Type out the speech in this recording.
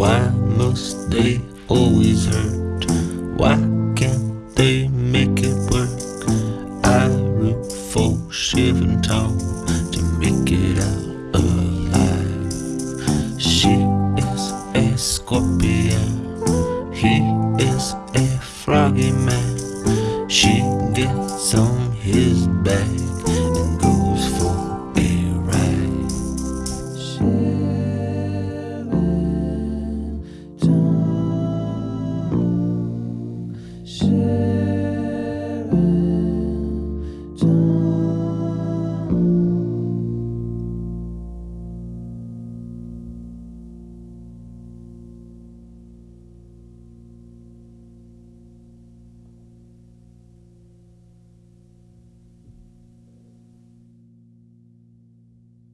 Why must they always hurt? Why can't they make it work? I root for Shiv and Tom to make it out alive. She is a scorpion, he is a froggy man. She gets on his back